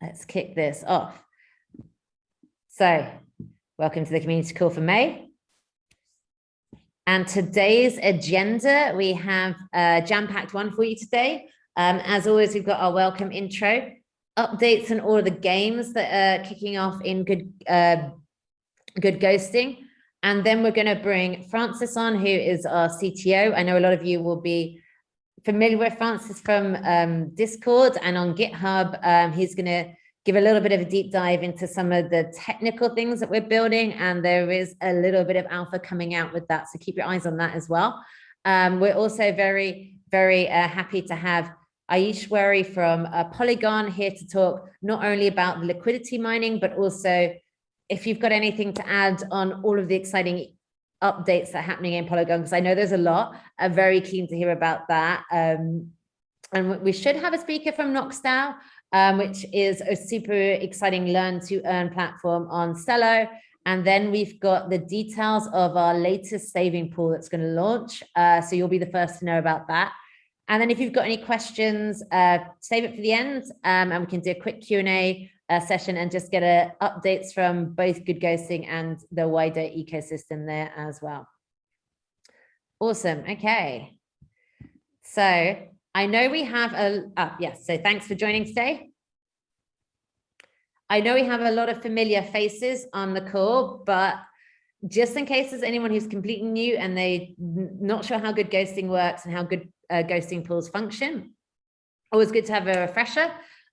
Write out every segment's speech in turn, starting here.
let's kick this off. So welcome to the community call for May. And today's agenda, we have a jam-packed one for you today. Um, as always, we've got our welcome intro, updates on all of the games that are kicking off in good, uh, good ghosting. And then we're going to bring Francis on, who is our CTO. I know a lot of you will be familiar with Francis from um, Discord and on GitHub. Um, he's going to give a little bit of a deep dive into some of the technical things that we're building. And there is a little bit of alpha coming out with that. So keep your eyes on that as well. Um, we're also very, very uh, happy to have Aishwary from uh, Polygon here to talk not only about liquidity mining, but also if you've got anything to add on all of the exciting updates that are happening in Polygon, because I know there's a lot. I'm very keen to hear about that. Um, and we should have a speaker from Knoxdao, um, which is a super exciting learn to earn platform on Celo. And then we've got the details of our latest saving pool that's going to launch. Uh, so you'll be the first to know about that. And then if you've got any questions, uh, save it for the end um, and we can do a quick Q&A uh, session and just get uh, updates from both Good Ghosting and the wider ecosystem there as well. Awesome. Okay. So I know we have a, oh, yes, so thanks for joining today. I know we have a lot of familiar faces on the call, but just in case there's anyone who's completely new and they not sure how good ghosting works and how good uh, ghosting pools function, always good to have a refresher.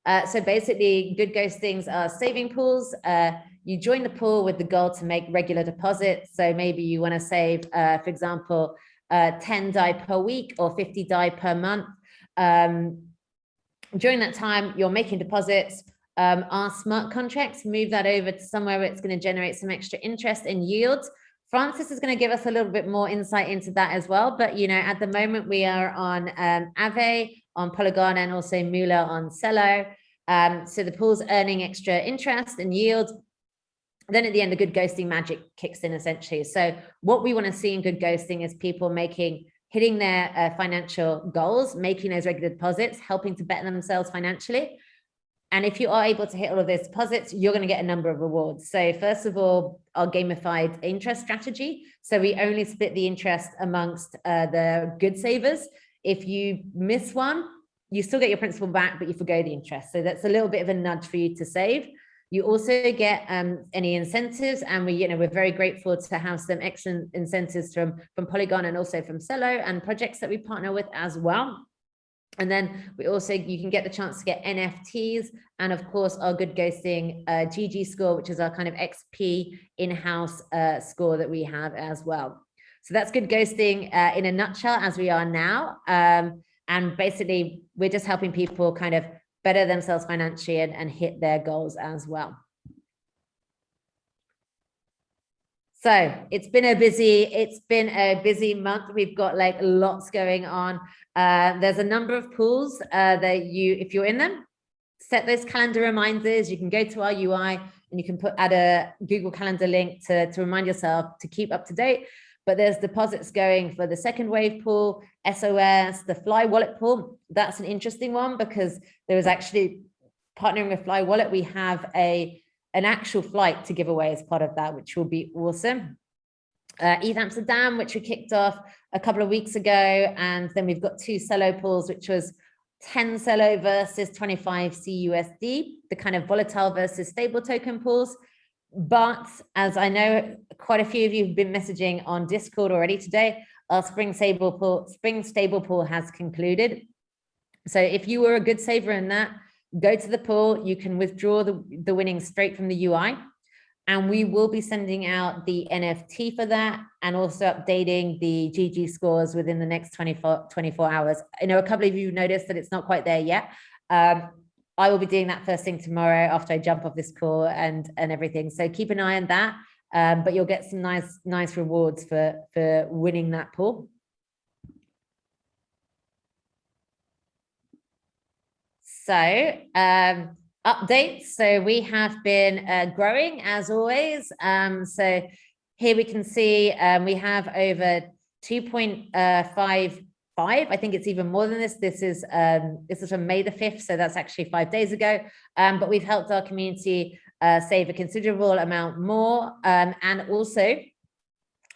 Uh, so basically, good ghostings are saving pools. Uh, you join the pool with the goal to make regular deposits. So maybe you want to save, uh, for example, uh, 10 DAI per week or 50 DAI per month. Um, during that time, you're making deposits. Um, our smart contracts move that over to somewhere where it's going to generate some extra interest and yields. Francis is going to give us a little bit more insight into that as well. But, you know, at the moment we are on um, Aave, on Polygon, and also Moola on Celo. Um, so the pool's earning extra interest and yield. Then at the end, the good ghosting magic kicks in essentially. So what we want to see in good ghosting is people making hitting their uh, financial goals, making those regular deposits, helping to better themselves financially. And if you are able to hit all of those deposits, you're going to get a number of rewards. So first of all, our gamified interest strategy. So we only split the interest amongst uh, the good savers. If you miss one, you still get your principal back, but you forgo the interest. So that's a little bit of a nudge for you to save. You also get um, any incentives, and we, you know, we're very grateful to have some excellent incentives from from Polygon and also from Celo and projects that we partner with as well. And then we also, you can get the chance to get NFTs and of course our good ghosting uh, GG score, which is our kind of XP in-house uh, score that we have as well. So that's good ghosting uh, in a nutshell as we are now. Um, and basically we're just helping people kind of better themselves financially and, and hit their goals as well. So it's been a busy, it's been a busy month. We've got like lots going on. Uh, there's a number of pools uh, that you, if you're in them, set those calendar reminders. You can go to our UI and you can put add a Google Calendar link to, to remind yourself to keep up to date. But there's deposits going for the second wave pool, SOS, the Fly Wallet pool. That's an interesting one because there was actually partnering with Fly Wallet. We have a an actual flight to give away as part of that, which will be awesome. Uh, ETH Amsterdam, which we kicked off a couple of weeks ago. And then we've got two Celo pools, which was 10 Celo versus 25 CUSD, the kind of volatile versus stable token pools. But as I know, quite a few of you have been messaging on Discord already today, our Spring Stable Pool, Spring Stable Pool has concluded. So if you were a good saver in that, go to the pool, you can withdraw the, the winnings straight from the UI. And we will be sending out the NFT for that and also updating the GG scores within the next 24, 24 hours. I know a couple of you noticed that it's not quite there yet. Um, I will be doing that first thing tomorrow after I jump off this call and, and everything. So keep an eye on that. Um, but you'll get some nice, nice rewards for, for winning that pool. So um, updates. So we have been uh, growing as always. Um, so here we can see um, we have over 2.5 five. I think it's even more than this. This is um, this is from May the 5th, so that's actually five days ago. Um, but we've helped our community uh, save a considerable amount more. Um, and also,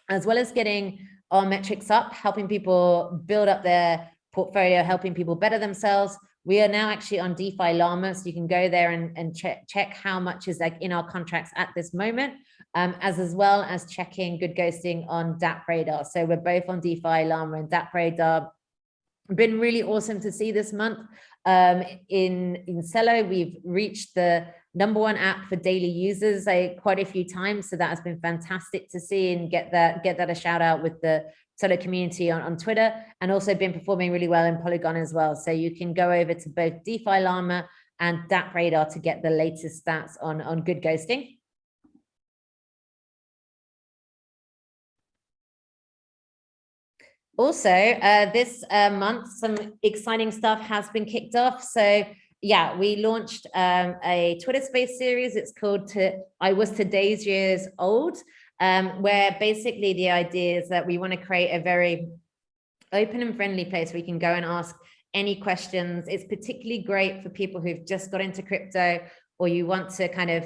as well as getting our metrics up, helping people build up their portfolio, helping people better themselves, we are now actually on DeFi Llama, so you can go there and, and check, check how much is like in our contracts at this moment, um, as as well as checking good ghosting on DApp Radar. So we're both on DeFi Llama and DApp Radar. Been really awesome to see this month. Um, in in Celo, we've reached the number one app for daily users quite a few times. So that has been fantastic to see and get that get that a shout out with the Celo community on, on Twitter and also been performing really well in Polygon as well. So you can go over to both DeFi Llama and DApp Radar to get the latest stats on, on good ghosting. Also, uh, this uh, month, some exciting stuff has been kicked off. So yeah, we launched um, a Twitter space series. It's called to, I was today's years old, um, where basically the idea is that we want to create a very open and friendly place where you can go and ask any questions. It's particularly great for people who've just got into crypto or you want to kind of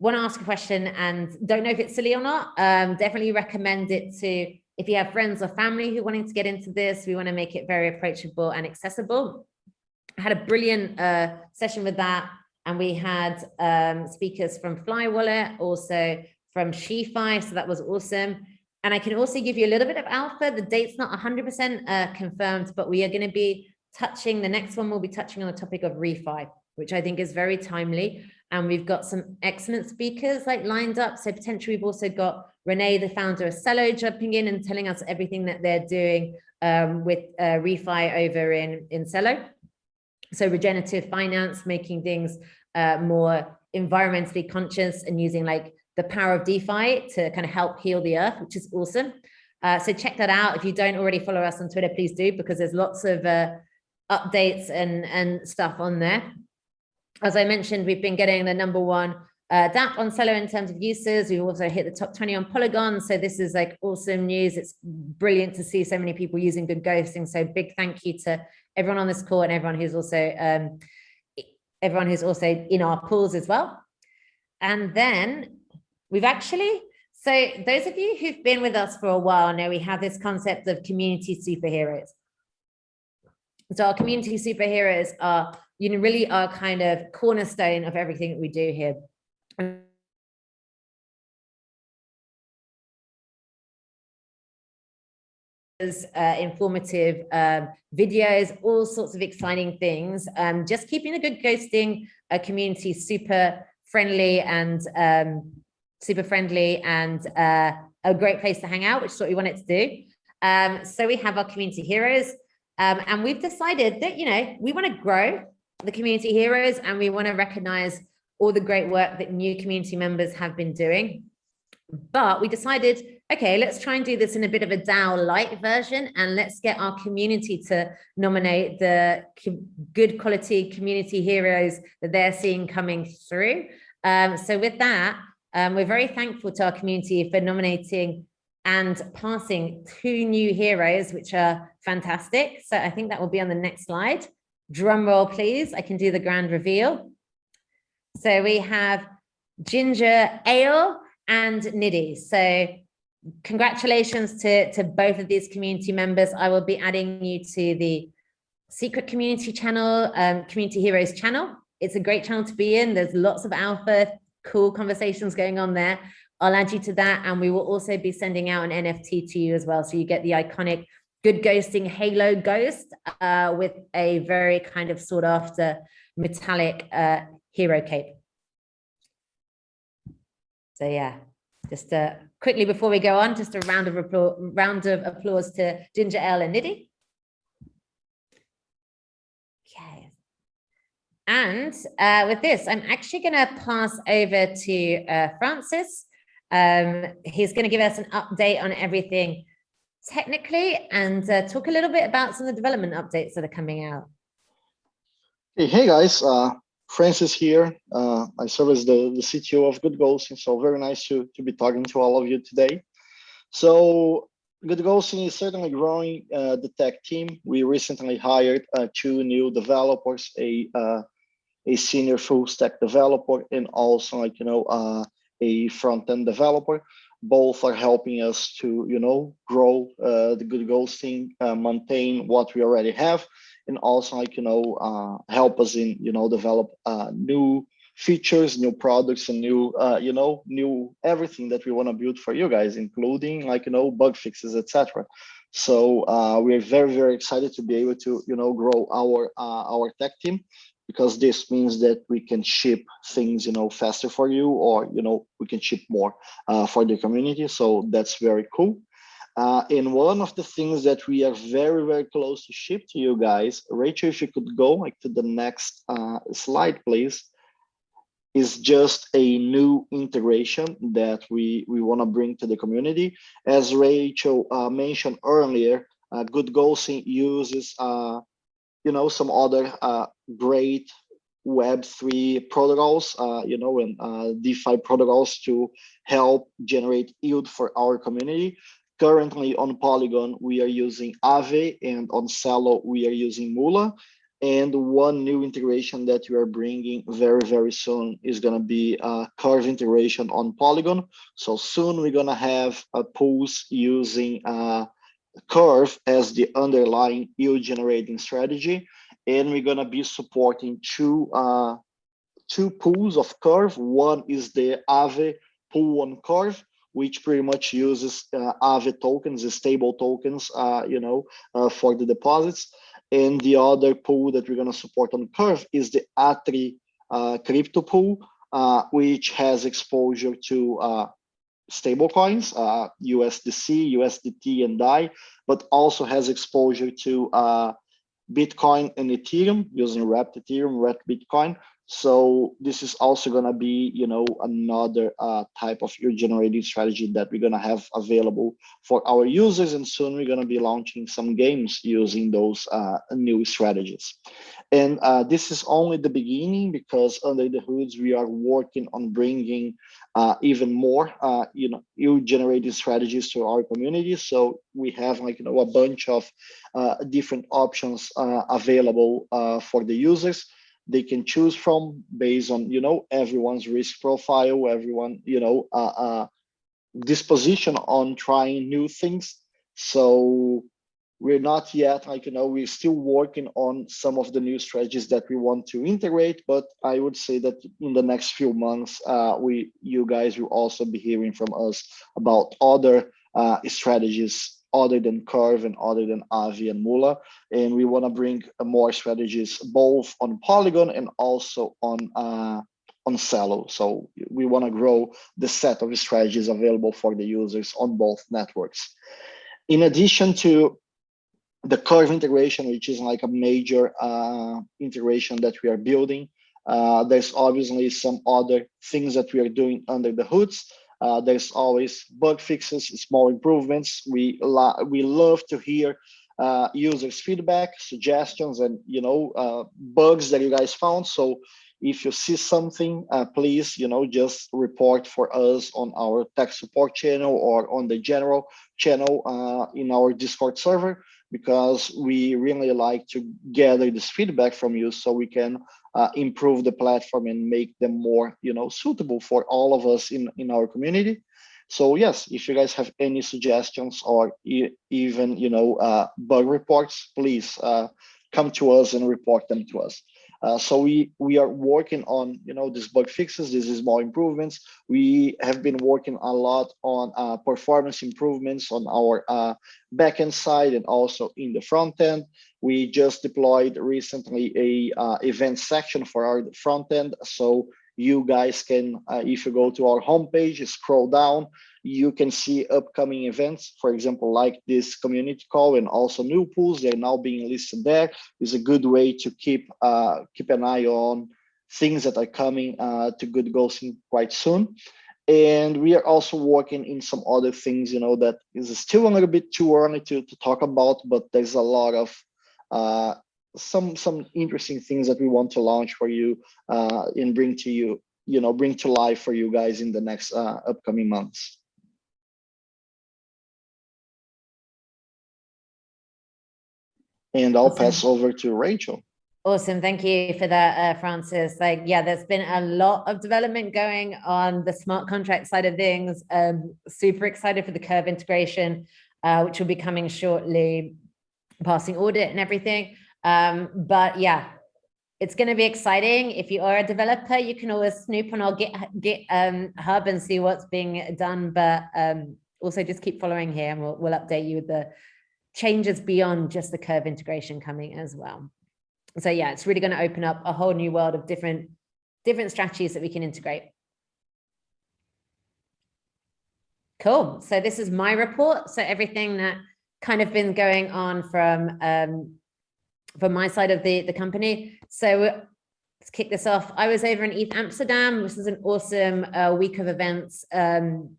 want to ask a question and don't know if it's silly or not. Um, definitely recommend it to if you have friends or family who wanting to get into this, we want to make it very approachable and accessible. I had a brilliant uh, session with that. And we had um, speakers from Fly Wallet, also from SheFi. So that was awesome. And I can also give you a little bit of alpha. The date's not 100% uh, confirmed, but we are going to be touching, the next one we'll be touching on the topic of refi, which I think is very timely. And we've got some excellent speakers like lined up. So potentially we've also got Renee, the founder of Celo, jumping in and telling us everything that they're doing um, with uh, refi over in, in Celo. So regenerative finance, making things uh, more environmentally conscious and using like the power of DeFi to kind of help heal the earth, which is awesome. Uh, so check that out. If you don't already follow us on Twitter, please do, because there's lots of uh, updates and, and stuff on there as I mentioned, we've been getting the number one uh, DApp on Celo in terms of uses. We've also hit the top 20 on Polygon. So this is like awesome news. It's brilliant to see so many people using good ghosting. So big thank you to everyone on this call and everyone who's also um, everyone who's also in our pools as well. And then we've actually, so those of you who've been with us for a while know we have this concept of community superheroes. So our community superheroes are you know, really are kind of cornerstone of everything that we do here. Uh, informative um, videos, all sorts of exciting things. Um, just keeping a good ghosting uh, community super friendly and um, super friendly and uh, a great place to hang out, which is what we wanted to do. Um, so we have our community heroes um, and we've decided that, you know, we want to grow the community heroes and we want to recognize all the great work that new community members have been doing. But we decided, okay, let's try and do this in a bit of a DAO light version and let's get our community to nominate the good quality community heroes that they're seeing coming through. Um, so with that, um, we're very thankful to our community for nominating and passing two new heroes, which are fantastic. So I think that will be on the next slide. Drum roll, please. I can do the grand reveal. So we have Ginger Ale and Niddy. So congratulations to, to both of these community members. I will be adding you to the secret community channel, um, Community Heroes channel. It's a great channel to be in. There's lots of alpha, cool conversations going on there. I'll add you to that. And we will also be sending out an NFT to you as well. So you get the iconic good ghosting halo ghost uh, with a very kind of sought after metallic uh, hero cape. So yeah, just uh, quickly before we go on, just a round of round of applause to Ginger Ale and Niddy. Okay. And uh, with this, I'm actually going to pass over to uh, Francis. Um, he's going to give us an update on everything technically and uh, talk a little bit about some of the development updates that are coming out. Hey, hey guys, uh, Francis here. Uh, I serve as the, the CTO of Good Ghosting, so very nice to, to be talking to all of you today. So Good Ghosting is certainly growing uh, the tech team. We recently hired uh, two new developers, a uh, a senior full stack developer and also like you know uh, a front end developer. Both are helping us to you know grow uh, the Good Ghosting, uh, maintain what we already have, and also like you know uh, help us in you know develop uh, new features, new products, and new, uh, you know, new everything that we want to build for you guys, including like, you know, bug fixes, etc. So uh, we're very, very excited to be able to, you know, grow our uh, our tech team because this means that we can ship things, you know, faster for you, or you know, we can ship more uh, for the community. So that's very cool. Uh, and one of the things that we are very, very close to ship to you guys, Rachel, if you could go like to the next uh, slide, please is just a new integration that we, we want to bring to the community. As Rachel uh, mentioned earlier, uh, Good Ghosting uses, uh, you know, some other uh, great Web3 protocols, uh, you know, and uh, DeFi protocols to help generate yield for our community. Currently on Polygon, we are using Aave and on Celo, we are using Moola. And one new integration that we are bringing very, very soon is going to be a Curve integration on Polygon. So soon we're going to have a pools using uh, Curve as the underlying yield generating strategy. And we're going to be supporting two, uh, two pools of Curve. One is the Aave pool on Curve, which pretty much uses uh, Aave tokens, the stable tokens, uh, you know, uh, for the deposits. And the other pool that we're going to support on Curve is the Atri uh, crypto pool, uh, which has exposure to uh, stable coins, USDC, USDT, and DAI, but also has exposure to Bitcoin and Ethereum using Wrapped Ethereum, Wrapped Bitcoin. So this is also going to be, you know, another uh, type of yield generating strategy that we're going to have available for our users. And soon we're going to be launching some games using those uh, new strategies. And uh, this is only the beginning because under the hoods, we are working on bringing uh, even more, uh, you know, yield generating strategies to our community. So we have like, you know, a bunch of uh, different options available for the users they can choose from based on you know everyone's risk profile everyone you know uh, uh, disposition on trying new things so we're not yet like you know we're still working on some of the new strategies that we want to integrate but i would say that in the next few months uh, we you guys will also be hearing from us about other uh, strategies other than Curve and other than Aave and Moola. And we want to bring more strategies both on Polygon and also on uh, on Celo. So we want to grow the set of strategies available for the users on both networks. In addition to the Curve integration, which is like a major uh, integration that we are building, uh, there's obviously some other things that we are doing under the hoods. Uh, there's always bug fixes, small improvements. We we love to hear uh, users' feedback, suggestions, and you know uh, bugs that you guys found. So if you see something, uh, please you know just report for us on our tech support channel or on the general channel in our Discord server because we really like to gather this feedback from you so we can uh, improve the platform and make them more you know suitable for all of us in in our community. So yes if you guys have any suggestions or e even you know uh, bug reports please uh, come to us and report them to us uh, so we we are working on you know these bug fixes, these small improvements. We have been working a lot on uh, performance improvements on our uh, backend side and also in the front end. We just deployed recently a uh, event section for our front end. So you guys can, uh, if you go to our homepage, scroll down, you can see upcoming events, for example, like this community call and also new pools, they're now being listed there. Is a good way to keep uh, keep an eye on things that are coming uh, to Good Ghosting quite soon. And we are also working in some other things, you know, that is still a little bit too early to, to talk about, but there's a lot of uh, some some interesting things that we want to launch for you uh, and bring to you, you know, bring to life for you guys in the next uh, upcoming months. And I'll Awesome. pass over to Rachel. Awesome. Thank you for that, uh, Francis. Like, yeah, there's been a lot of development going on the smart contract side of things. Um, super excited for the curve integration, uh, which will be coming shortly, passing audit and everything. Um, but yeah, it's going to be exciting. If you are a developer, you can always snoop on our Git, Git um, hub and see what's being done. But um, also just keep following here and we'll, we'll update you with the changes beyond just the curve integration coming as well. So yeah, it's really going to open up a whole new world of different, different strategies that we can integrate. Cool. So this is my report. So everything that kind of been going on from um, from my side of the the company. So let's kick this off. I was over in ETH Amsterdam. This is an awesome uh, week of events um,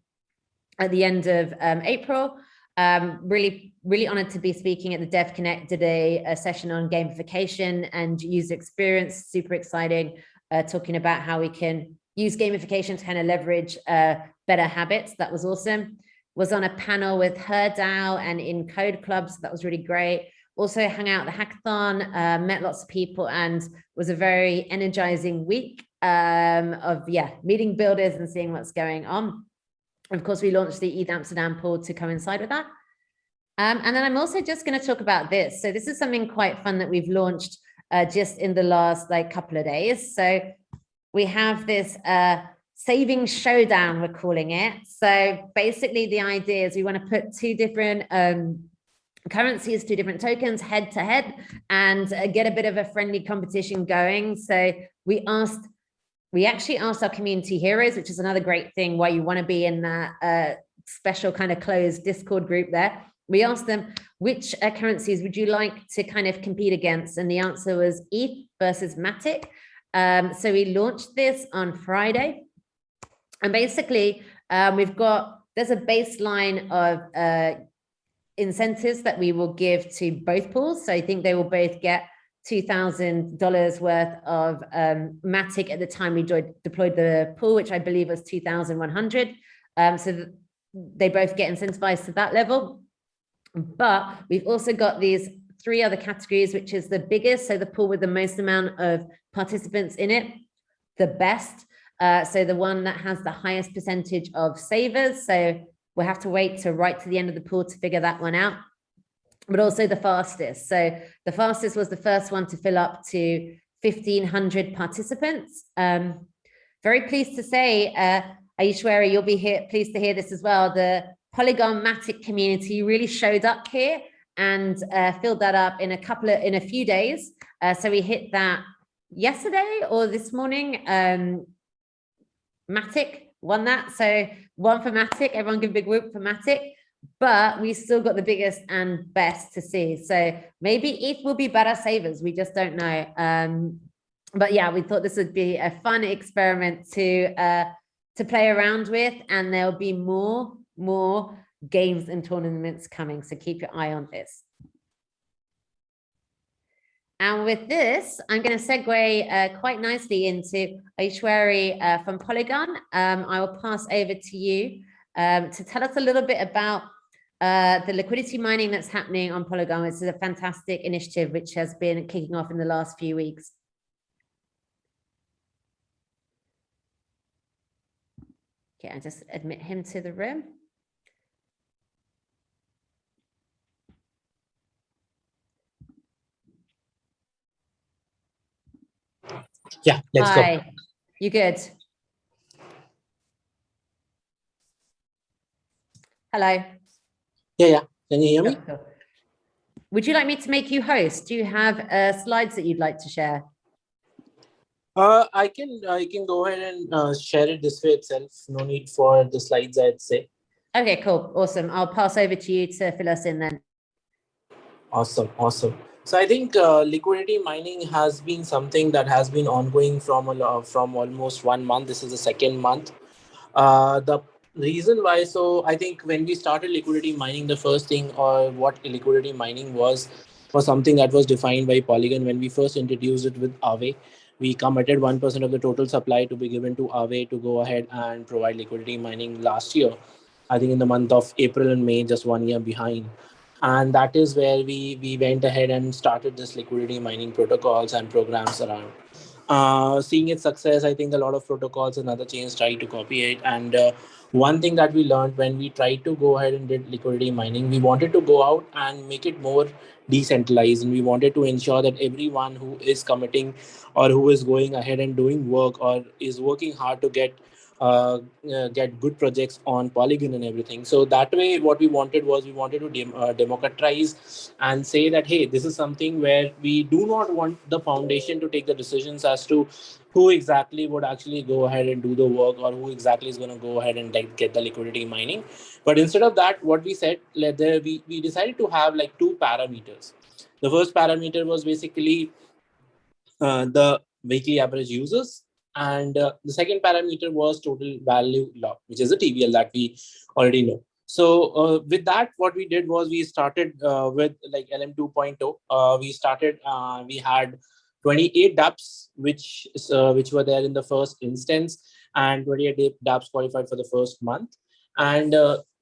at the end of um, April. Um, really, really honored to be speaking at the Devconnect today, a session on gamification and user experience. Super exciting, uh, talking about how we can use gamification to kind of leverage uh, better habits. That was awesome. Was on a panel with HerDAO and Encode Clubs. that was really great. Also hung out the hackathon, uh, met lots of people and was a very energizing week um, of, yeah, meeting builders and seeing what's going on. Of course, we launched the ETH Amsterdam pool to coincide with that. Um, and then I'm also just going to talk about this. So this is something quite fun that we've launched uh, just in the last like couple of days. So we have this uh, saving showdown, we're calling it. So basically the idea is we want to put two different um, currencies, two different tokens head to head and uh, get a bit of a friendly competition going. So we asked we actually asked our community heroes, which is another great thing why you want to be in that uh, special kind of closed Discord group there. We asked them, which uh, currencies would you like to kind of compete against? And the answer was ETH versus Matic. Um, so we launched this on Friday. And basically, um, we've got, there's a baseline of uh, incentives that we will give to both pools. So I think they will both get $2,000 worth of um, Matic at the time we deployed the pool, which I believe was 2,100. Um, so they both get incentivized to that level. But we've also got these three other categories, which is the biggest, so the pool with the most amount of participants in it, the best, uh, so the one that has the highest percentage of savers. So we'll have to wait to right to the end of the pool to figure that one out but also the fastest. So the fastest was the first one to fill up to 1500 participants. Um, very pleased to say, uh, you'll be here, pleased to hear this as well. The Polygon Matic community really showed up here and uh, filled that up in a couple of, in a few days. Uh, so we hit that yesterday or this morning. Um, Matic won that. So one for Matic, everyone give a big whoop for Matic but we still got the biggest and best to see. So maybe ETH will be better savers. We just don't know. Um, but yeah, we thought this would be a fun experiment to uh, to play around with, and there'll be more more games and tournaments coming. So keep your eye on this. And with this, I'm going to segue uh, quite nicely into Aishwary uh, from Polygon. Um, I will pass over to you um, to tell us a little bit about uh, the liquidity mining that's happening on Polygon. This is a fantastic initiative which has been kicking off in the last few weeks. Okay, I just admit him to the room. Yeah, let's Hi. go. You good? Hello. Yeah, yeah. Can you hear me? Oh, cool. Would you like me to make you host? Do you have uh, slides that you'd like to share? Uh, I can I can go ahead and uh, share it this way itself. No need for the slides, I'd say. Okay, cool. Awesome. I'll pass over to you to fill us in then. Awesome, awesome. So I think uh, liquidity mining has been something that has been ongoing from a from almost one month. This is the second month. Uh, the reason why, so I think when we started liquidity mining, the first thing or what liquidity mining was was something that was defined by Polygon when we first introduced it with Aave. We committed 1% of the total supply to be given to Aave to go ahead and provide liquidity mining last year. I think in the month of April and May, just one year behind. And that is where we we went ahead and started this liquidity mining protocols and programs around. Uh, seeing its success i think a lot of protocols and other chains try to copy it. And uh, one thing that we learned when we tried to go ahead and did liquidity mining we wanted to go out and make it more decentralized. And we wanted to ensure that everyone who is committing or who is going ahead and doing work or is working hard to get uh, uh, get good projects on Polygon and everything. So that way, what we wanted was we wanted to dem uh, democratize and say that, hey, this is something where we do not want the foundation to take the decisions as to who exactly would actually go ahead and do the work or who exactly is going to go ahead and like, get the liquidity mining. But instead of that, what we said, there, we, we decided to have like two parameters. The first parameter was basically uh, the weekly average users and uh, the second parameter was total value lock, which is a TVL that we already know. So uh, with that, what we did was we started uh, with like LM 2.0. Uh, we started, uh, we had 28 dApps, which uh, which were there in the first instance, and 28 dApps qualified for the first month. And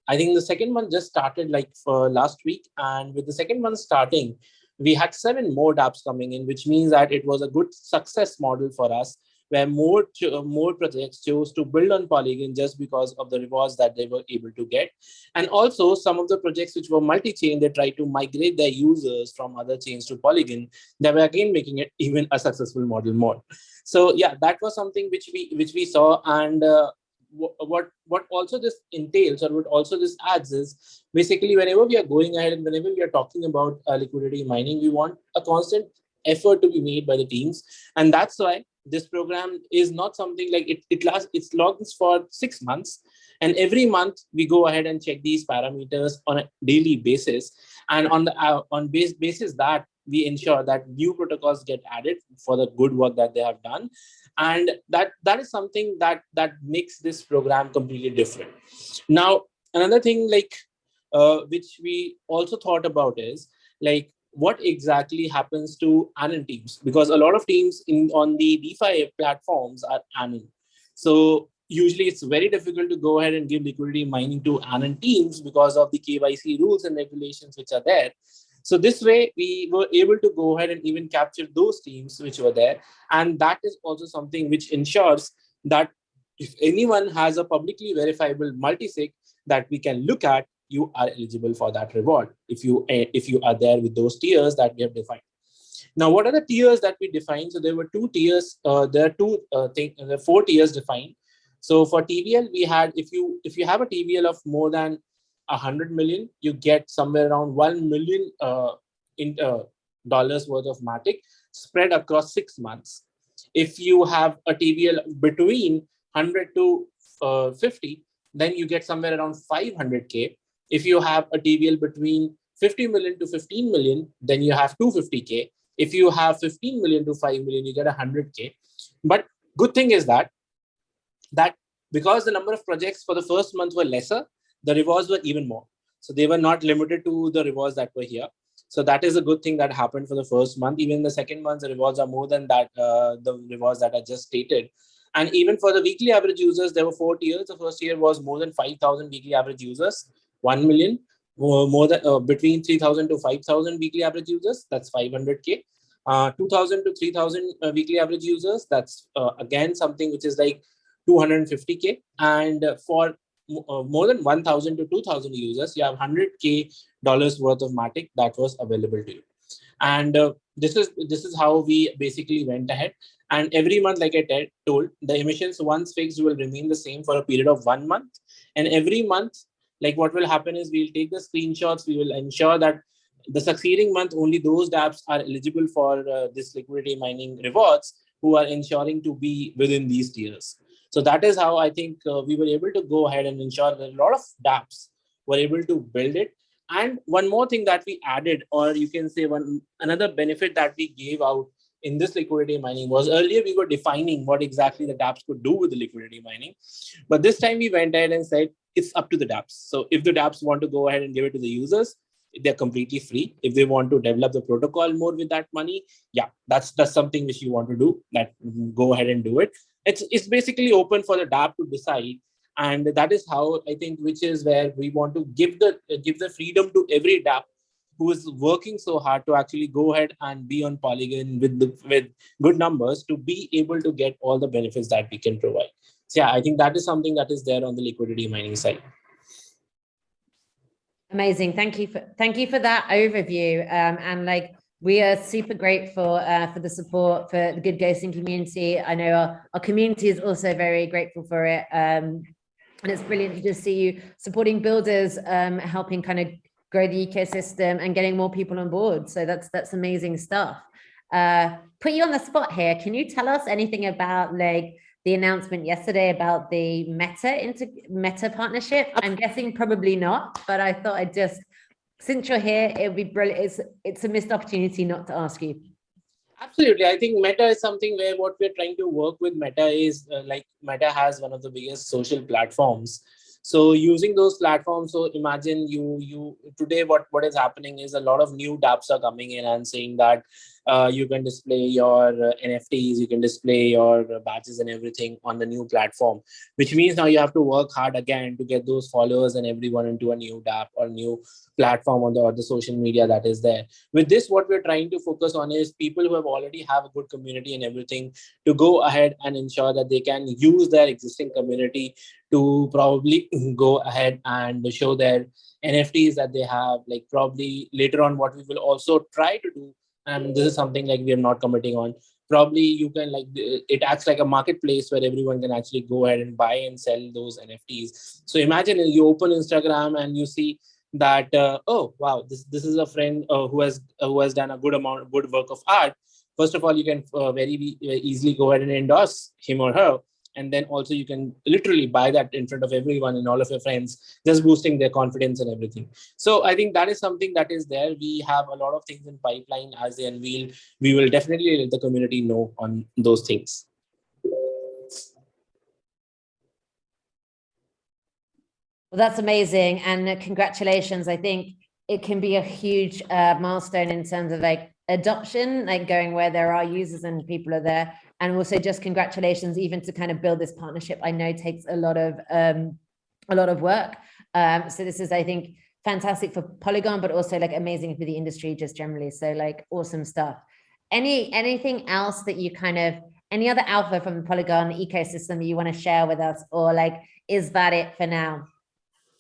I think the second month just started like for last week. And with the second month starting, we had seven more dApps coming in, which means that it was a good success model for us where more more projects chose to build on Polygon just because of the rewards that they were able to get. And also some of the projects which were multi-chain, they tried to migrate their users from other chains to Polygon. They were again making it even a successful model more. So yeah, that was something which we which we saw. And uh, what what also this entails or what also this adds is basically whenever we are going ahead and whenever we are talking about uh, liquidity mining, we want a constant effort to be made by the teams. And that's why this program is not something like it, it lasts, it's logs for six months. And every month we go ahead and check these parameters on a daily basis. And on the uh, on base basis that we ensure that new protocols get added for the good work that they have done. And that that is something that that makes this program completely different. Now, another thing like uh, which we also thought about is like what exactly happens to Anon teams because a lot of teams in on the DeFi platforms are Anon. So usually it's very difficult to go ahead and give liquidity mining to Anon teams because of the KYC rules and regulations which are there. So this way we were able to go ahead and even capture those teams which were there. And that is also something which ensures that if anyone has a publicly verifiable multisig that we can look at, you are eligible for that reward if you eh, if you are there with those tiers that we have defined. Now, what are the tiers that we defined? So there were two tiers. Uh, there are two uh, thing, there are four tiers defined. So for TVL, we had if you if you have a TVL of more than a hundred million, you get somewhere around one million uh, in uh, dollars worth of Matic spread across six months. If you have a TVL between 100 to uh, 50, then you get somewhere around 500k if you have a TVL between 50 million to 15 million, then you have 250K. If you have 15 million to 5 million, you get 100K. But good thing is that, that because the number of projects for the first month were lesser, the rewards were even more. So they were not limited to the rewards that were here. So that is a good thing that happened for the first month. Even the second month, the rewards are more than that, uh, the rewards that I just stated. And even for the weekly average users, there were four tiers. The first year was more than 5,000 weekly average users. 1 million more than uh, between 3000 to 5000 weekly average users that's 500k uh, 2000 to 3000 uh, weekly average users that's uh, again something which is like 250k and for uh, more than 1000 to 2000 users you have 100k dollars worth of matic that was available to you. And uh, this is this is how we basically went ahead. And every month like i told the emissions once fixed will remain the same for a period of one month. And every month like what will happen is we'll take the screenshots. We will ensure that the succeeding month only those dapps are eligible for uh, this liquidity mining rewards who are ensuring to be within these tiers. So that is how i think uh, we were able to go ahead and ensure that a lot of dapps were able to build it. And one more thing that we added or you can say one another benefit that we gave out in this liquidity mining was earlier we were defining what exactly the dapps could do with the liquidity mining but this time we went ahead and said it's up to the dApps. So if the dApps want to go ahead and give it to the users, they're completely free. If they want to develop the protocol more with that money, yeah, that's that's something which you want to do. That mm, go ahead and do it. It's it's basically open for the dApp to decide, and that is how I think, which is where we want to give the give the freedom to every dApp who is working so hard to actually go ahead and be on Polygon with the, with good numbers to be able to get all the benefits that we can provide. So yeah, I think that is something that is there on the liquidity mining side. Amazing. Thank you for thank you for that overview. Um, and like we are super grateful uh, for the support for the good ghosting community. I know our, our community is also very grateful for it. Um, and it's brilliant to just see you supporting builders, um, helping kind of grow the ecosystem and getting more people on board. So that's that's amazing stuff. Uh, put you on the spot here. Can you tell us anything about like the announcement yesterday about the Meta into Meta partnership? I'm guessing probably not, but I thought I'd just, since you're here, it would be brilliant. It's, it's a missed opportunity not to ask you. Absolutely. I think Meta is something where what we're trying to work with Meta is uh, like Meta has one of the biggest social platforms. So using those platforms, so imagine you you today what what is happening is a lot of new dApps are coming in and saying that uh, you can display your uh, NFTs, you can display your badges and everything on the new platform, which means now you have to work hard again to get those followers and everyone into a new dApp or new platform on the, or the social media that is there. With this, what we're trying to focus on is people who have already have a good community and everything to go ahead and ensure that they can use their existing community to probably go ahead and show their NFTs that they have, like probably later on what we will also try to do and this is something like we are not committing on. Probably you can like it acts like a marketplace where everyone can actually go ahead and buy and sell those nfts so imagine you open instagram and you see that uh, oh wow this this is a friend uh, who has uh, who has done a good amount of good work of art. First of all you can uh, very easily go ahead and endorse him or her and then also you can literally buy that in front of everyone and all of your friends just boosting their confidence and everything. So i think that is something that is there. We have a lot of things in pipeline as they unveil we will definitely let the community know on those things. Well that's amazing. And congratulations. I think it can be a huge uh, milestone in terms of like adoption like going where there are users and people are there. And also just congratulations even to kind of build this partnership. I know takes a lot of um a lot of work. Um so this is i think fantastic for polygon but also like amazing for the industry just generally. So like awesome stuff. Any anything else that you kind of any other alpha from the polygon ecosystem you want to share with us? Or like is that it for now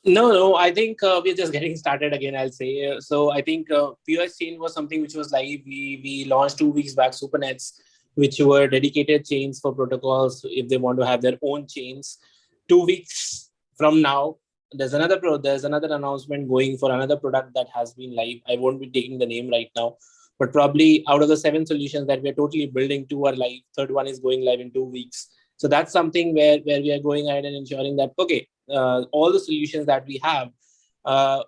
no, no, I think uh, we're just getting started again, I'll say. So I think uh, POS chain was something which was live. We, we launched two weeks back, Supernets which were dedicated chains for protocols if they want to have their own chains. Two weeks from now, there's another pro there's another announcement going for another product that has been live. I won't be taking the name right now, but probably out of the seven solutions that we're totally building, two are live. Third one is going live in two weeks. So that's something where, where we are going ahead and ensuring that, okay, uh, all the solutions that we have, uh,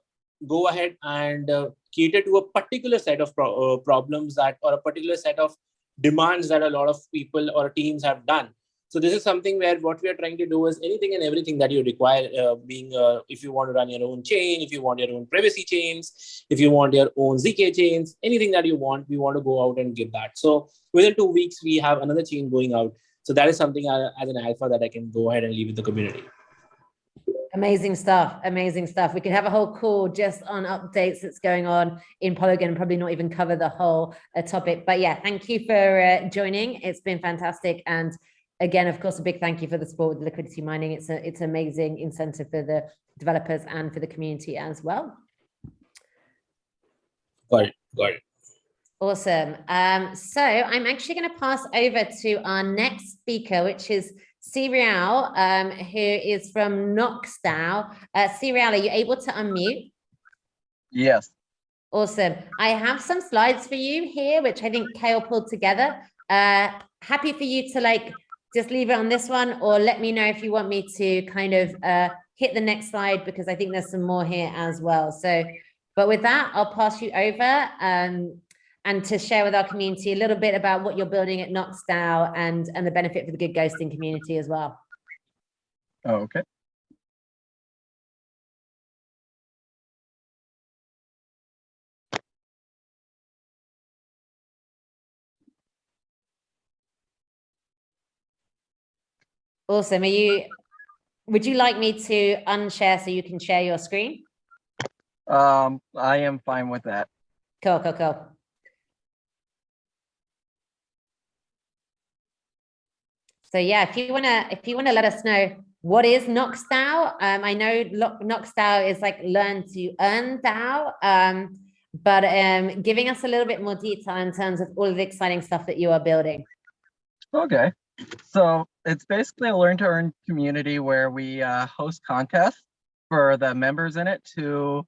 go ahead and uh, cater to a particular set of pro uh, problems that or a particular set of demands that a lot of people or teams have done. So this is something where what we are trying to do is anything and everything that you require, uh, being uh, if you want to run your own chain, if you want your own privacy chains, if you want your own ZK chains, anything that you want, we want to go out and give that. So within two weeks, we have another chain going out. So that is something uh, as an alpha that I can go ahead and leave with the community. Amazing stuff. Amazing stuff. We could have a whole call just on updates that's going on in Polygon, probably not even cover the whole uh, topic. But yeah, thank you for uh, joining. It's been fantastic. And again, of course, a big thank you for the support with liquidity mining. It's a it's amazing incentive for the developers and for the community as well. Got it. Awesome. Um, so I'm actually going to pass over to our next speaker, which is Serial, um, who is from Knoxdao. Uh, Serial, are you able to unmute? Yes. Awesome. I have some slides for you here, which I think Kale pulled together. Uh, happy for you to like just leave it on this one or let me know if you want me to kind of uh, hit the next slide because I think there's some more here as well. So, but with that, I'll pass you over. Um, and to share with our community a little bit about what you're building at Knoxdao and, and the benefit for the good ghosting community as well. Oh, okay. Awesome. Are you, would you like me to unshare so you can share your screen? Um, I am fine with that. Cool, cool, cool. So yeah, if you wanna, if you wanna let us know what is Knoxdao, um, I know Knoxdao is like learn to earn DAO, um, but um, giving us a little bit more detail in terms of all the exciting stuff that you are building. Okay. So it's basically a learn to earn community where we uh, host contests for the members in it to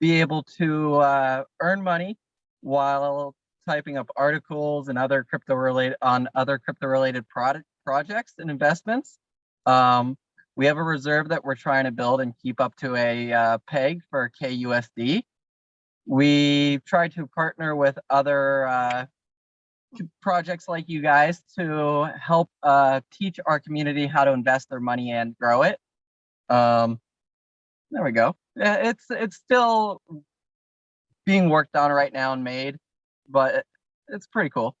be able to uh, earn money while typing up articles and other crypto related on other crypto related product projects and investments. Um, we have a reserve that we're trying to build and keep up to a uh, peg for KUSD. We try to partner with other uh, projects like you guys to help uh, teach our community how to invest their money and grow it. Um, there we go. It's it's still being worked on right now and made, but it's pretty cool.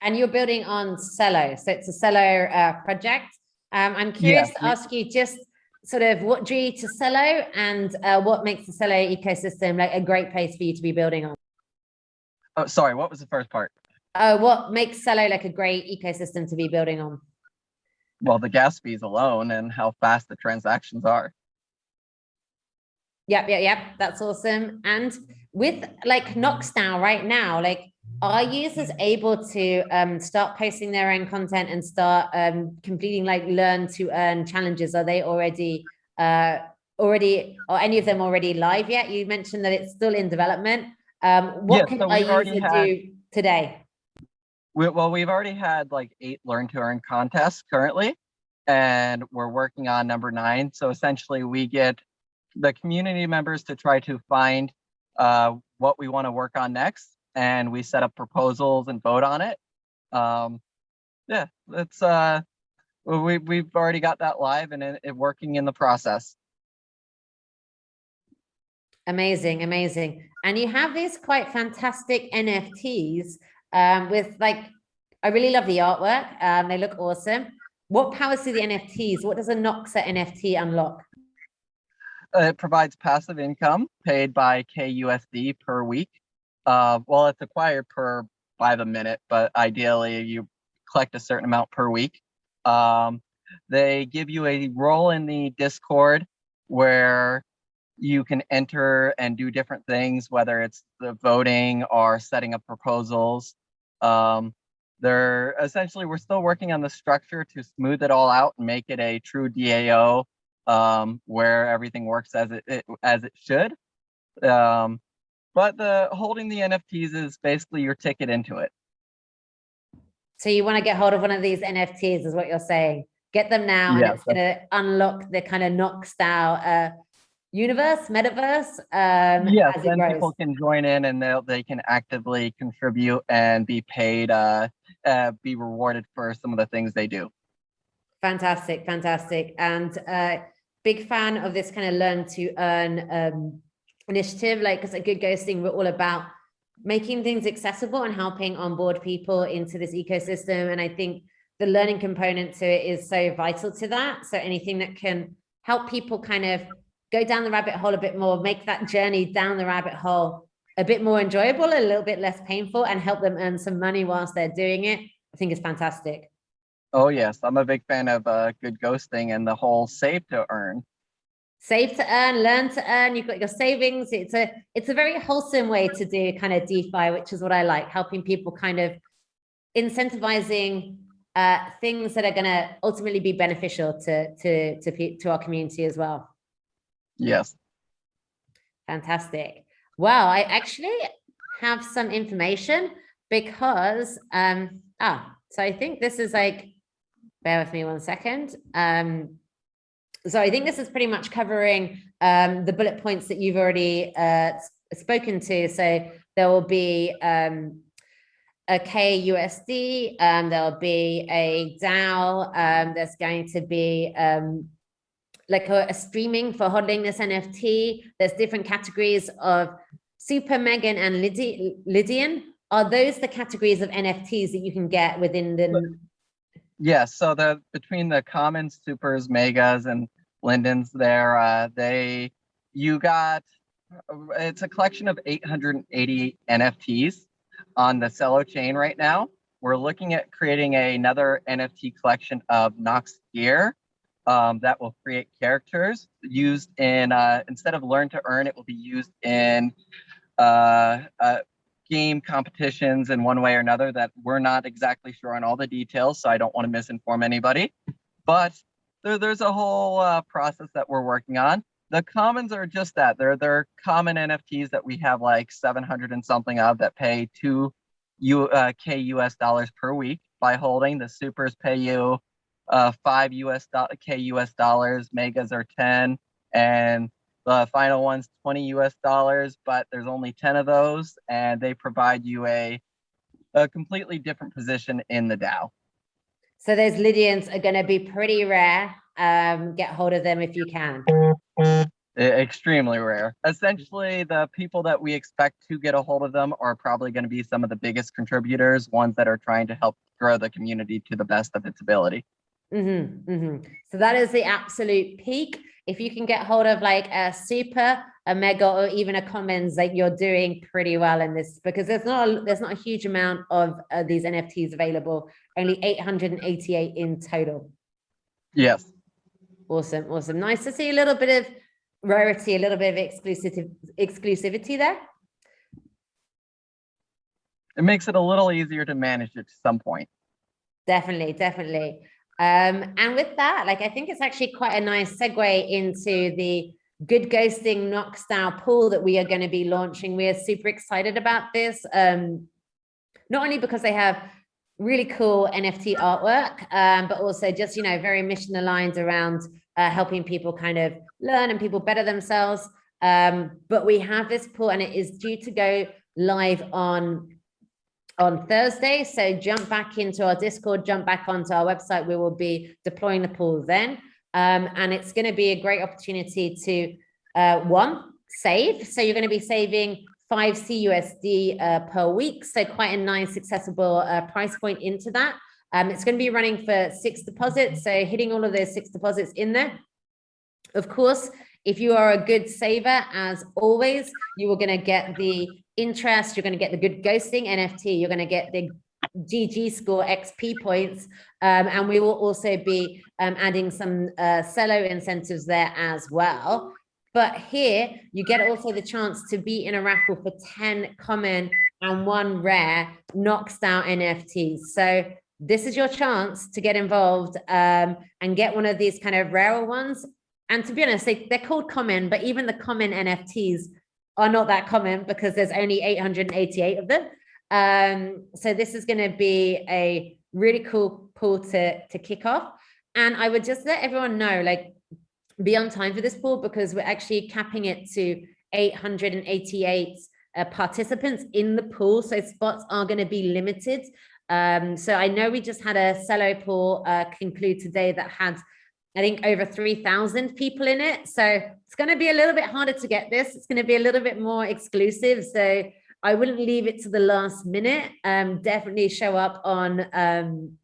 And you're building on Celo, so it's a Celo uh, project. Um, I'm curious to ask you just sort of what drew you to Celo and uh, what makes the Celo ecosystem like a great place for you to be building on? Oh, sorry, what was the first part? Uh, what makes Celo like a great ecosystem to be building on? Well, the gas fees alone and how fast the transactions are. Yep, yep, yep. That's awesome. And with like Knoxdao, right now, like are users able to um, start posting their own content and start um, completing like learn to earn challenges? Are they already uh, already or any of them already live yet? You mentioned that it's still in development. Um, what Yeah, can so user had- do today? We, well, we've already had like eight learn to earn contests currently, and we're working on number nine. So essentially, we get the community members to try to find uh, what we want to work on next, and we set up proposals and vote on it. Um, yeah, it's uh, we we've already got that live and it, it working in the process. Amazing, amazing. And you have these quite fantastic NFTs um, with like, I really love the artwork. Um, they look awesome. What powers do the NFTs? What does a Knoxdao NFT unlock? Uh, It provides passive income paid by KUSD per week. Uh, well, it's acquired per by the minute, but ideally you collect a certain amount per week. Um, they give you a role in the Discord where you can enter and do different things, whether it's the voting or setting up proposals. Um, they're essentially, we're still working on the structure to smooth it all out and make it a true DAO um, where everything works as it, it as it should. Um, but the holding the NFTs is basically your ticket into it. So you want to get hold of one of these NFTs is what you're saying. Get them now and Yes, it's going to unlock the kind of Knoxdao uh, universe, metaverse um, yes, as then grows. people can join in and they they can actively contribute and be paid, uh, uh, be rewarded for some of the things they do. Fantastic, fantastic. And uh, big fan of this kind of learn to earn um, initiative. Like, because a good ghosting, we're all about making things accessible and helping onboard people into this ecosystem. And I think the learning component to it is so vital to that. So anything that can help people kind of go down the rabbit hole a bit more, make that journey down the rabbit hole a bit more enjoyable, a little bit less painful, and help them earn some money whilst they're doing it, I think is fantastic. Oh yes, I'm a big fan of uh, good ghosting and the whole save to earn. save to earn learn to earn you've got your savings it's a it's a very wholesome way to do kind of defi which is what i like helping people kind of incentivizing uh things that are going to ultimately be beneficial to to to to our community as well Yes. fantastic well i actually have some information because um ah so i think this is like bear with me one second um so I think this is pretty much covering um, the bullet points that you've already uh, spoken to. So there will be um, a KUSD, um, there'll be a DAO, um, there's going to be um, like a, a streaming for holding this NFT. There's different categories of Super, Megan, and Lydi- Lydian. Are those the categories of NFTs that you can get within the Yes, so the between the commons, supers, megas, and lindens there, uh, they you got it's a collection of 888 NFTs on the Celo chain right now. We're looking at creating another NFT collection of Nox gear um, that will create characters used in, uh, instead of learn to earn, it will be used in uh, uh, game competitions in one way or another that we're not exactly sure on all the details, so I don't want to misinform anybody. But there, there's a whole uh, process that we're working on. The commons are just that. They're they're common NFTs that we have like 700 and something of that pay two U, uh, K US dollars per week by holding. The supers pay you uh, five US do- K US dollars. Megas are 10, and the final one's 20 US dollars. But there's only 10 of those, and they provide you a a completely different position in the DAO. So those Lydians are going to be pretty rare. Um, get hold of them if you can. Extremely rare. Essentially, the people that we expect to get a hold of them are probably going to be some of the biggest contributors, ones that are trying to help grow the community to the best of its ability. hmm hmm So that is the absolute peak. If you can get hold of like a super, a mega, or even a commons, like you're doing pretty well in this because there's not a, there's not a huge amount of uh, these NFTs available. Only 888 in total. Yes. Awesome, awesome. Nice to see a little bit of rarity, a little bit of exclusive exclusivity there. It makes it a little easier to manage it to some point. Definitely, definitely. Um, and with that, like I think it's actually quite a nice segue into the good ghosting Knoxdao pool that we are going to be launching. We are super excited about this. Um, not only because they have really cool NFT artwork, um, but also just, you know, very mission aligned around uh, helping people kind of learn and people better themselves. Um, but we have this pool and it is due to go live on on Thursday. So jump back into our Discord, jump back onto our website. We will be deploying the pool then. Um, and it's going to be a great opportunity to, uh, one, save. So you're going to be saving 5 CUSD uh, per week. So quite a nice accessible uh, price point into that. Um, it's going to be running for six deposits. So hitting all of those six deposits in there. Of course, if you are a good saver, as always, you are going to get the interest, you're going to get the good ghosting NFT, you're going to get the GG score XP points, um, and we will also be um, adding some uh, Celo incentives there as well. But here you get also the chance to be in a raffle for 10 common and one rare Knoxdao NFTs. So this is your chance to get involved um, and get one of these kind of rarer ones. And to be honest, they, they're called common, but even the common NFTs are not that common because there's only 888 of them. Um, so this is going to be a really cool pool to, to kick off. And I would just let everyone know, like, be on time for this pool because we're actually capping it to 888 uh, participants in the pool. So spots are going to be limited. Um, so I know we just had a Celo pool uh, conclude today that had I think over 3,000 people in it. So it's going to be a little bit harder to get this. It's going to be a little bit more exclusive. So I wouldn't leave it to the last minute. Um, definitely show up on um,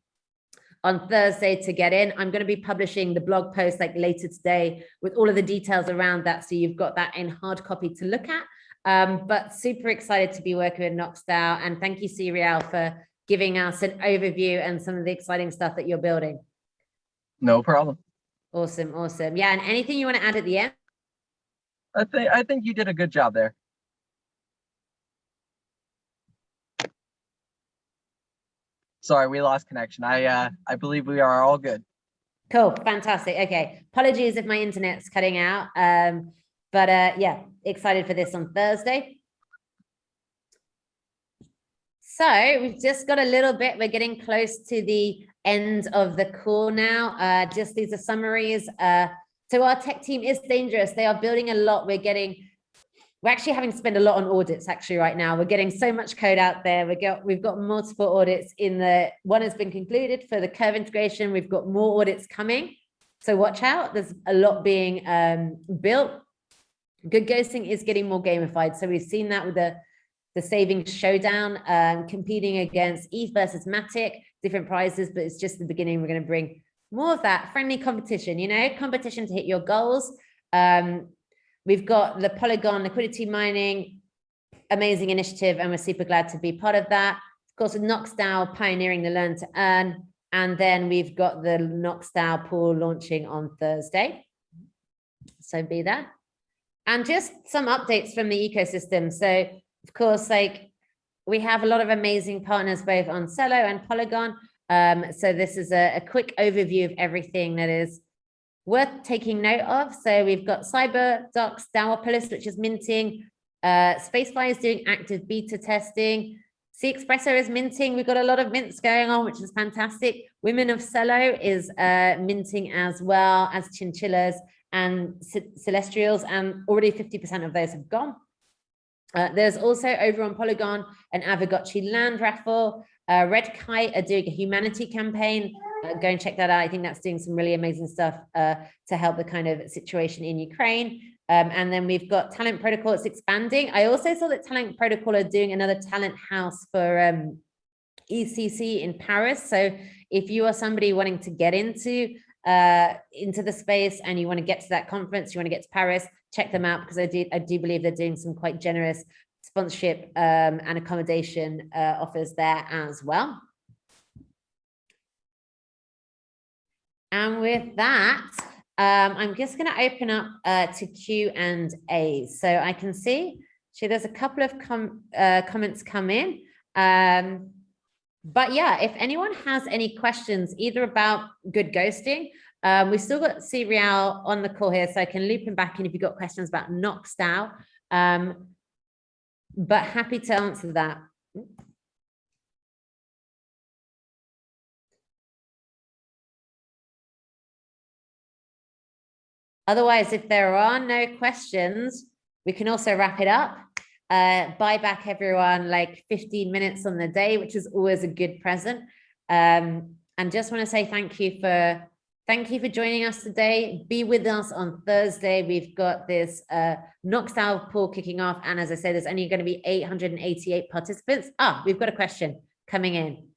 on Thursday to get in. I'm going to be publishing the blog post like later today with all of the details around that. So you've got that in hard copy to look at. Um, but super excited to be working with Knoxdao. And thank you, Serial, for giving us an overview and some of the exciting stuff that you're building. No problem. Awesome, awesome. Yeah, and anything you want to add at the end? I think I think you did a good job there. Sorry, we lost connection. I uh I believe we are all good. Cool, fantastic. Okay, apologies if my internet's cutting out. Um, but uh, yeah, excited for this on Thursday. So we've just got a little bit, we're getting close to the end of the call now. Uh, just these are summaries. Uh, so our tech team is dangerous. They are building a lot. We're getting, we're actually having to spend a lot on audits actually right now. We're getting so much code out there. We got, we've got multiple audits in the, one has been concluded for the curve integration. We've got more audits coming. So watch out. There's a lot being um, built. Good ghosting is getting more gamified. So we've seen that with the the savings showdown, um, competing against ETH versus Matic, different prizes, but it's just the beginning. We're going to bring more of that friendly competition, you know, competition to hit your goals. Um, we've got the Polygon liquidity mining, amazing initiative, and we're super glad to be part of that. Of course, with pioneering the learn to earn, and then we've got the Knoxdao pool launching on Thursday. So be there. And just some updates from the ecosystem. So of course, like we have a lot of amazing partners both on Celo and Polygon. Um, so this is a, a quick overview of everything that is worth taking note of. So we've got CyberDocs, Dawopolis, which is minting. Uh, Spacefly is doing active beta testing. C Espresso is minting. We've got a lot of mints going on, which is fantastic. Women of Celo is uh, minting as well as chinchillas and celestials, and already 50% of those have gone. Uh, there's also over on Polygon an Aavegotchi land raffle. Uh, Red Kite are doing a humanity campaign. Uh, go and check that out. I think that's doing some really amazing stuff uh, to help the kind of situation in Ukraine. Um, and then we've got Talent Protocol, it's expanding. I also saw that Talent Protocol are doing another talent house for um, EthCC in Paris. So if you are somebody wanting to get into uh, into the space and you want to get to that conference, you want to get to Paris, check them out because I do, I do believe they're doing some quite generous sponsorship um, and accommodation uh, offers there as well. And with that, um, I'm just going to open up uh, to Q and A. So I can see, so there's a couple of com uh, comments come in. Um, but yeah, if anyone has any questions, either about good ghosting, um, we've still got Real on the call here, so I can loop him back in if you've got questions about Knoxdao. Um, but happy to answer that. Otherwise, if there are no questions, we can also wrap it up. Uh, buy back everyone like 15 minutes on the day, which is always a good present. Um, and just want to say thank you for thank you for joining us today. Be with us on Thursday. We've got this uh, Knoxdao pool kicking off. And as I said, there's only going to be 888 participants. Ah, we've got a question coming in.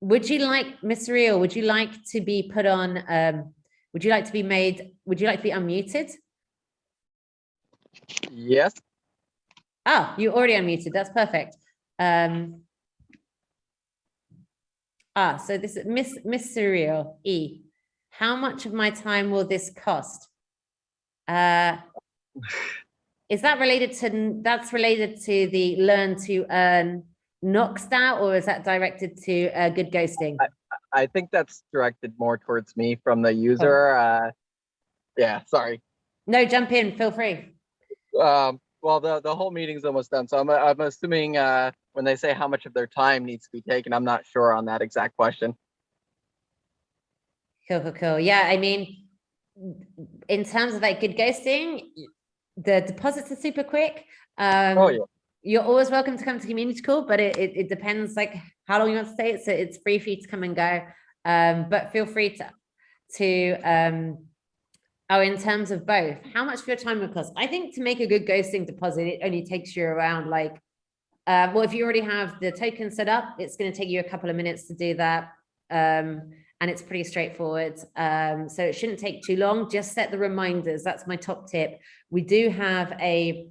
would you like, Mr. Real, would you like to be put on, um, would you like to be made, would you like to be unmuted? Yes. Oh, you already unmuted. That's perfect. Um, ah, so this is Miss, Miss Surreal, E. How much of my time will this cost? Uh, is that related to, that's related to the learn to earn Knoxdao or is that directed to uh, good ghosting? I think that's directed more towards me from the user. Uh, yeah, sorry. No, jump in, feel free. Um, well, the, the whole meeting's almost done. So I'm, I'm assuming uh, when they say how much of their time needs to be taken, I'm not sure on that exact question. Cool, cool, cool. Yeah, I mean, in terms of like good ghosting, the deposits are super quick. Um, Oh, yeah. you're always welcome to come to community call, but it, it, it depends like how long you want to stay. So it's free for you to come and go. Um, but feel free to, to, um, oh, in terms of both, how much for your time will cost? I think to make a good ghosting deposit, it only takes you around like, uh, well, if you already have the token set up, it's going to take you a couple of minutes to do that. Um, and it's pretty straightforward. Um, so it shouldn't take too long. Just set the reminders. That's my top tip. We do have a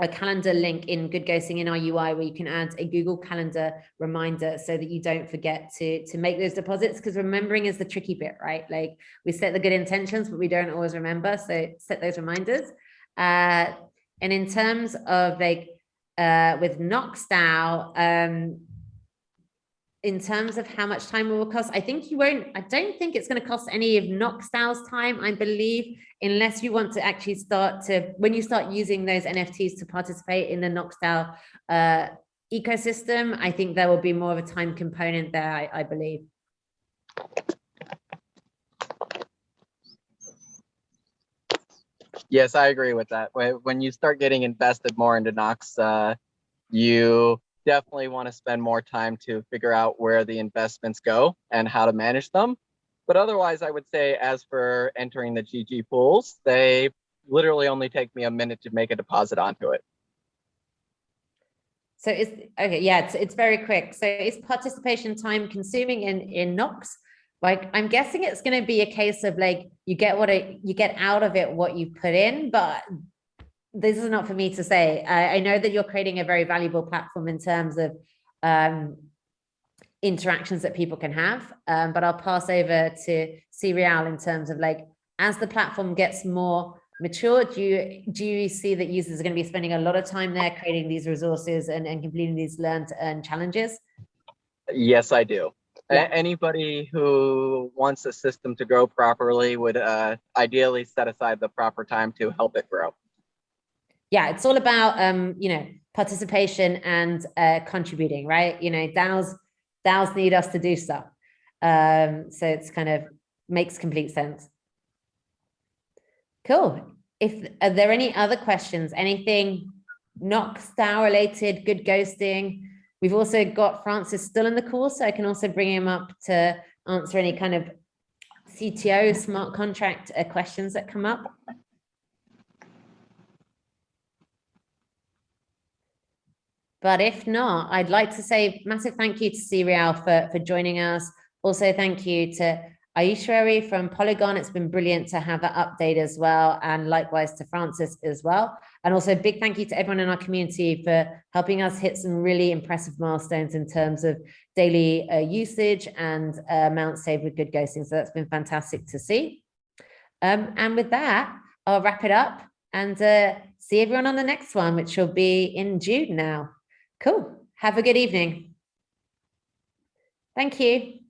a calendar link in Good Ghosting in our UI where you can add a Google Calendar reminder so that you don't forget to, to make those deposits because remembering is the tricky bit, right? Like we set the good intentions, but we don't always remember. So set those reminders. Uh, and in terms of like uh, with Knoxdao, um, in terms of how much time it will cost, I think you won't, I don't think it's going to cost any of Knoxdao's time, I believe, unless you want to actually start to, when you start using those NFTs to participate in the Knoxdao uh, ecosystem, I think there will be more of a time component there, I, I believe. Yes, I agree with that. When, when you start getting invested more into Nox, uh, you definitely want to spend more time to figure out where the investments go and how to manage them. But otherwise, I would say as for entering the GG pools, they literally only take me a minute to make a deposit onto it. So it's, okay, yeah, it's, it's very quick. So is participation time consuming in, in Knox? Like, I'm guessing it's going to be a case of like, you get what it, you get out of it, what you put in, but this is not for me to say. I, I know that you're creating a very valuable platform in terms of um, interactions that people can have. Um, but I'll pass over to Serial in terms of like, as the platform gets more mature, do you, do you see that users are going to be spending a lot of time there creating these resources and, and completing these learn to earn challenges? Yes, I do. Yeah. Anybody who wants a system to grow properly would uh, ideally set aside the proper time to help it grow. Yeah, it's all about um, you know, participation and uh contributing, right? You know, DAOs DAOs need us to do stuff. Um, so it's kind of makes complete sense. Cool. If are there any other questions, anything not DAO related, good ghosting? We've also got Francis still in the call, so I can also bring him up to answer any kind of CTO smart contract uh, questions that come up. But if not, I'd like to say massive thank you to Serial for, for joining us. Also, thank you to Aishwary from Polygon. It's been brilliant to have that update as well. And likewise to Francis as well. And also big thank you to everyone in our community for helping us hit some really impressive milestones in terms of daily uh, usage and uh, amount saved with good ghosting. So that's been fantastic to see. Um, and with that, I'll wrap it up and uh, see everyone on the next one, which will be in June now. Cool. Have a good evening. Thank you.